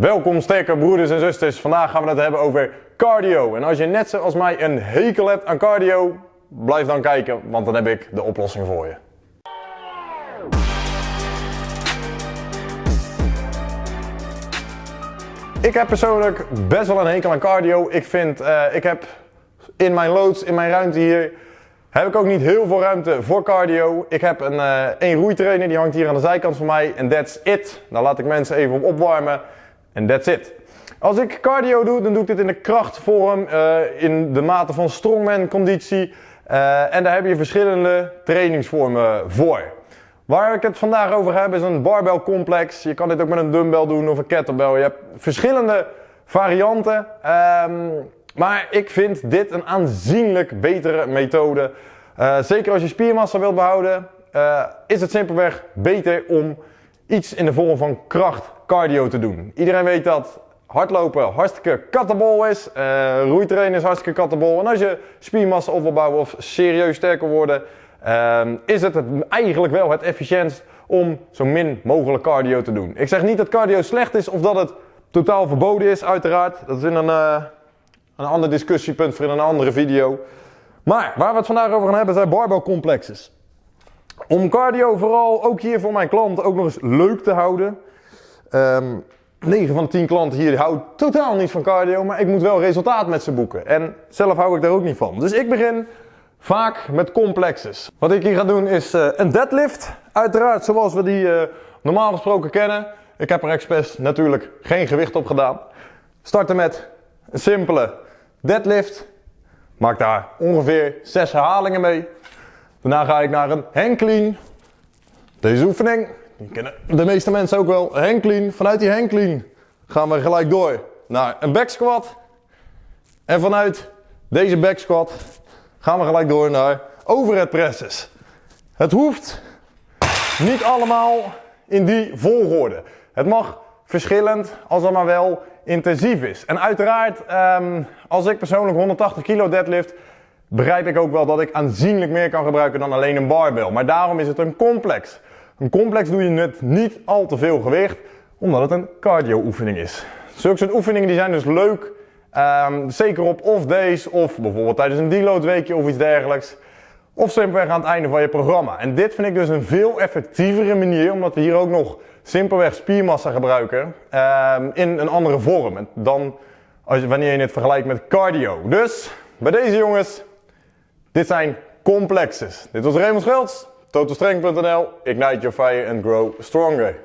Welkom sterke broeders en zusters. Vandaag gaan we het hebben over cardio. En als je net zoals mij een hekel hebt aan cardio, blijf dan kijken, want dan heb ik de oplossing voor je. Ik heb persoonlijk best wel een hekel aan cardio. Ik vind, uh, ik heb in mijn loods, in mijn ruimte hier, heb ik ook niet heel veel ruimte voor cardio. Ik heb een, uh, een roeitrainer, die hangt hier aan de zijkant van mij. En that's it. Daar laat ik mensen even op opwarmen. En that's it. Als ik cardio doe, dan doe ik dit in de krachtvorm, uh, in de mate van strongman conditie. Uh, en daar heb je verschillende trainingsvormen voor. Waar ik het vandaag over heb is een barbell complex. Je kan dit ook met een dumbbell doen of een kettlebell. Je hebt verschillende varianten. Um, maar ik vind dit een aanzienlijk betere methode. Uh, zeker als je spiermassa wilt behouden, is het simpelweg beter om iets in de vorm van kracht cardio te doen. Iedereen weet dat hardlopen hartstikke kattenbol is. Uh, is hartstikke kattenbol. En als je spiermassa op wil of serieus sterker worden, uh, is het, eigenlijk wel het efficiëntst om zo min mogelijk cardio te doen. Ik zeg niet dat cardio slecht is of dat het totaal verboden is, uiteraard. Dat is in een, uh, een ander discussiepunt voor in een andere video. Maar waar we het vandaag over gaan hebben zijn barbell complexes. Om cardio vooral ook hier voor mijn klanten ook nog eens leuk te houden. Um, ehm, 9 van de 10 klanten hier houden totaal niet van cardio, maar ik moet wel resultaat met ze boeken. En zelf hou ik daar ook niet van. Dus ik begin vaak met complexes. Wat ik hier ga doen is uh, een deadlift. Uiteraard zoals we die uh, normaal gesproken kennen. Ik heb er expres natuurlijk geen gewicht op gedaan. Starten met een simpele deadlift. Maak daar ongeveer 6 herhalingen mee. Daarna ga ik naar een hang clean. Deze oefening die kennen de meeste mensen ook wel. Hang clean. Vanuit die hang clean gaan we gelijk door naar een back squat. En vanuit deze back squat gaan we gelijk door naar overhead presses. Het hoeft niet allemaal in die volgorde. Het mag verschillend als het maar wel intensief is. En uiteraard, um, als ik persoonlijk 180 kilo deadlift, begrijp ik ook wel dat ik aanzienlijk meer kan gebruiken dan alleen een barbell. Maar daarom is het een complex. Een complex doe je met niet al te veel gewicht, omdat het een cardio oefening is. Zulke soort oefeningen die zijn dus leuk, um, zeker op off days of bijvoorbeeld tijdens een deload weekje of iets dergelijks. Of simpelweg aan het einde van je programma. En dit vind ik dus een veel effectievere manier, omdat we hier ook nog simpelweg spiermassa gebruiken um, in een andere vorm dan als, wanneer je het vergelijkt met cardio. Dus bij deze jongens, dit zijn complexes. Dit was Raymond Schelds. TotalStrength.nl, ignite your fire and grow stronger.